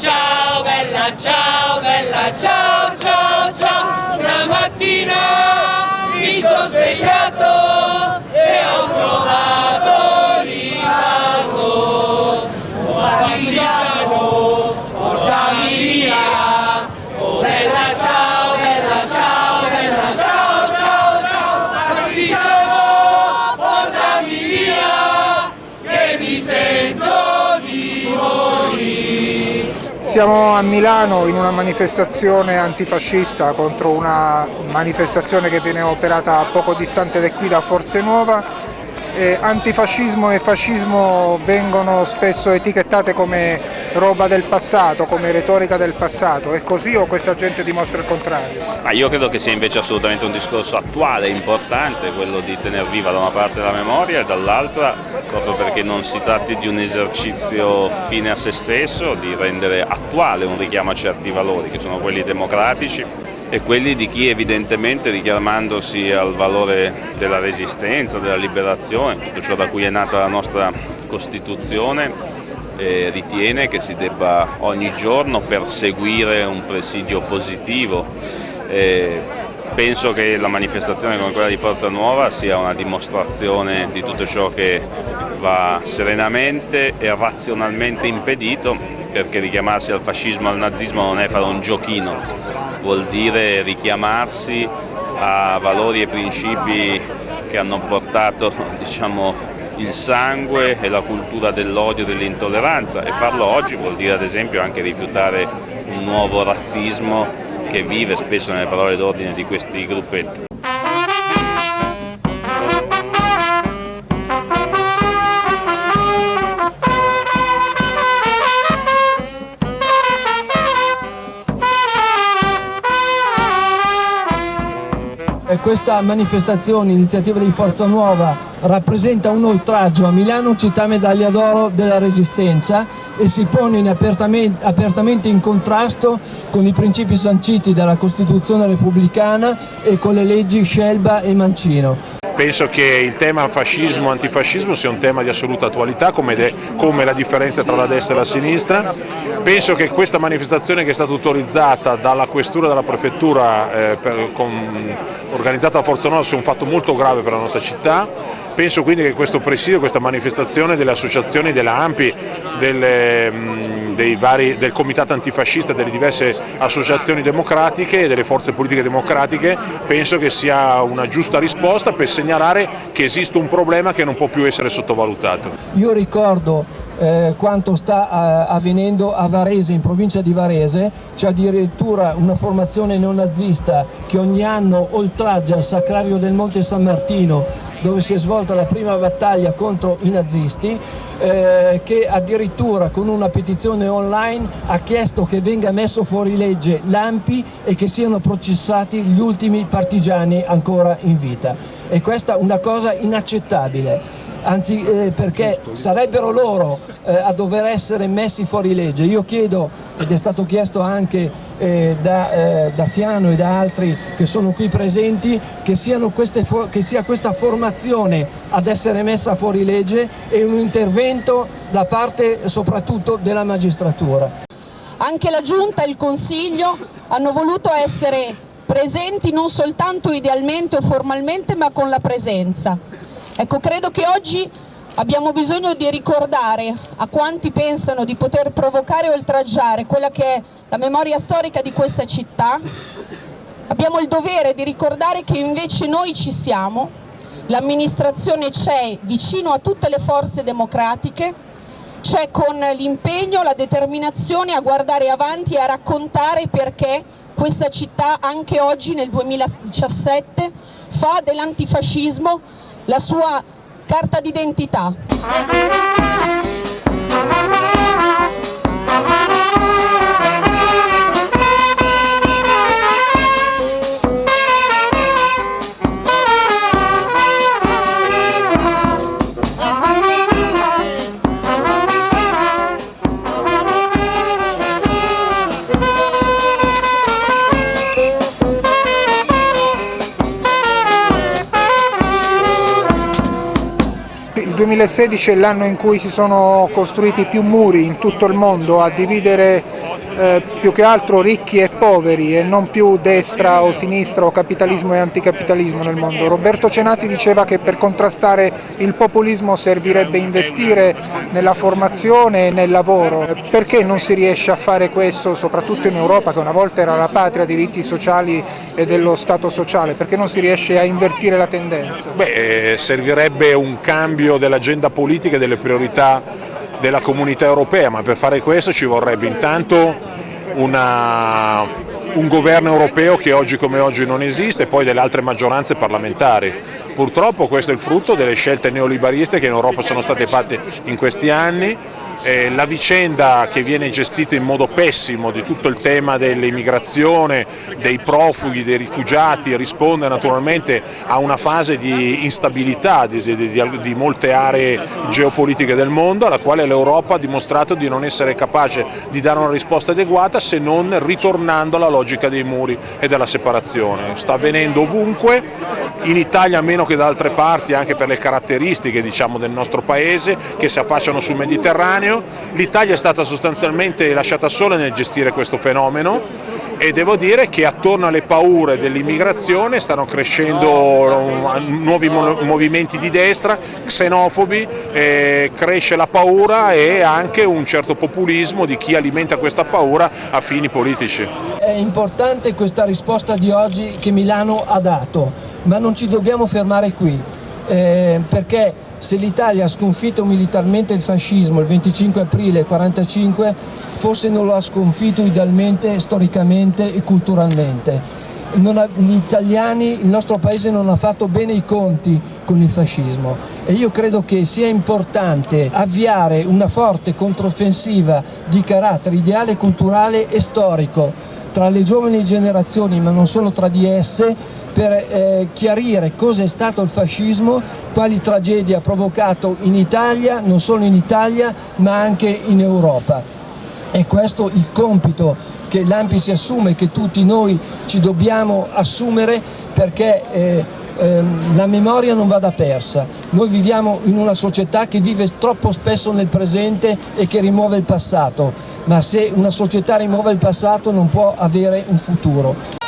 ciao bella, ciao bella, ciao ciao ciao. Una mattina mi sono svegliato Siamo a Milano in una manifestazione antifascista contro una manifestazione che viene operata poco distante da qui da Forze Nuova. Eh, antifascismo e fascismo vengono spesso etichettate come roba del passato, come retorica del passato. È così o questa gente dimostra il contrario? Ma io credo che sia invece assolutamente un discorso attuale, importante, quello di tenere viva da una parte la memoria e dall'altra, proprio perché non si tratti di un esercizio fine a se stesso, di rendere attuale un richiamo a certi valori, che sono quelli democratici e quelli di chi evidentemente richiamandosi al valore della resistenza, della liberazione, tutto ciò da cui è nata la nostra Costituzione, eh, ritiene che si debba ogni giorno perseguire un presidio positivo. Eh, penso che la manifestazione come quella di Forza Nuova sia una dimostrazione di tutto ciò che va serenamente e razionalmente impedito perché richiamarsi al fascismo e al nazismo non è fare un giochino, vuol dire richiamarsi a valori e principi che hanno portato diciamo, il sangue e la cultura dell'odio e dell'intolleranza e farlo oggi vuol dire ad esempio anche rifiutare un nuovo razzismo che vive spesso nelle parole d'ordine di questi gruppetti. Questa manifestazione, iniziativa di Forza Nuova, rappresenta un oltraggio a Milano, città medaglia d'oro della Resistenza e si pone in apertamente, apertamente in contrasto con i principi sanciti dalla Costituzione repubblicana e con le leggi Scelba e Mancino. Penso che il tema fascismo e antifascismo sia un tema di assoluta attualità come, come, la differenza tra la destra e la sinistra. Penso che questa manifestazione che è stata autorizzata dalla questura e dalla prefettura eh, per, con, organizzata da Forza Nuova sia un fatto molto grave per la nostra città. Penso quindi che questo presidio, questa manifestazione delle associazioni, della AMPI, delle, mh, vari, del comitato antifascista, delle diverse associazioni democratiche e delle forze politiche democratiche, penso che sia una giusta risposta per segnalare che esiste un problema che non può più essere sottovalutato. Io ricordo eh, quanto sta eh, avvenendo a Varese, in provincia di Varese, c'è addirittura una formazione neonazista che ogni anno oltraggia il sacrario del Monte San Martino dove si è svolta la prima battaglia contro i nazisti, eh, che addirittura con una petizione online ha chiesto che venga messo fuori legge l'AMPI e che siano processati gli ultimi partigiani ancora in vita. E questa è una cosa inaccettabile anzi eh, perché sarebbero loro eh, a dover essere messi fuori legge. Io chiedo, ed è stato chiesto anche eh, da, eh, da, Fiano e da altri che sono qui presenti, che, queste, che sia questa formazione ad essere messa fuori legge e un intervento da parte soprattutto della magistratura. Anche la Giunta e il Consiglio hanno voluto essere presenti non soltanto idealmente o formalmente ma con la presenza. Ecco, credo che oggi abbiamo bisogno di ricordare a quanti pensano di poter provocare e oltraggiare quella che è la memoria storica di questa città, abbiamo il dovere di ricordare che invece noi ci siamo, l'amministrazione c'è vicino a tutte le forze democratiche, c'è con l'impegno, la determinazione a guardare avanti e a raccontare perché questa città anche oggi nel 2017 fa dell'antifascismo la sua carta d'identità. 2016 è l'anno in cui si sono costruiti più muri in tutto il mondo a dividere eh, più che altro ricchi e poveri e non più destra o sinistra o capitalismo e anticapitalismo nel mondo. Roberto Cenati diceva che per contrastare il populismo servirebbe investire nella formazione e nel lavoro. Perché non si riesce a fare questo soprattutto in Europa che una volta era la patria dei diritti sociali e dello Stato sociale? Perché non si riesce a invertire la tendenza? Beh, eh, servirebbe un cambio dell'agenda politica e delle priorità della comunità europea, ma per fare questo ci vorrebbe intanto una, un governo europeo che oggi come oggi non esiste e poi delle altre maggioranze parlamentari. Purtroppo questo è il frutto delle scelte neoliberiste che in Europa sono state fatte in questi anni eh, la vicenda che viene gestita in modo pessimo di tutto il tema dell'immigrazione, dei profughi, dei rifugiati risponde naturalmente a una fase di instabilità di, di, di, di molte aree geopolitiche del mondo alla quale l'Europa ha dimostrato di non essere capace di dare una risposta adeguata se non ritornando alla logica dei muri e della separazione. Sta avvenendo ovunque, in Italia meno che da altre parti anche per le caratteristiche diciamo, del nostro paese che si affacciano sul Mediterraneo. l'Italia è stata sostanzialmente lasciata sola nel gestire questo fenomeno e devo dire che attorno alle paure dell'immigrazione stanno crescendo nuovi movimenti di destra, xenofobi, eh, cresce la paura e anche un certo populismo di chi alimenta questa paura a fini politici. È importante questa risposta di oggi che Milano ha dato, ma non ci dobbiamo fermare qui, eh, perché se l'Italia ha sconfitto militarmente il fascismo il 25 aprile 1945, forse non lo ha sconfitto idealmente, storicamente e culturalmente. Ha, gli italiani, il nostro paese non ha fatto bene i conti con il fascismo e io credo che sia importante avviare una forte controffensiva di carattere ideale, culturale e storico tra le giovani generazioni, ma non solo tra di esse, per eh, chiarire cosa è stato il fascismo, quali tragedie ha provocato in Italia, non solo in Italia, ma anche in Europa. È questo il compito che l'AMPI si assume, che tutti noi ci dobbiamo assumere perché eh, ehm, la memoria non vada persa. Noi viviamo in una società che vive troppo spesso nel presente e che rimuove il passato, ma se una società rimuove il passato non può avere un futuro.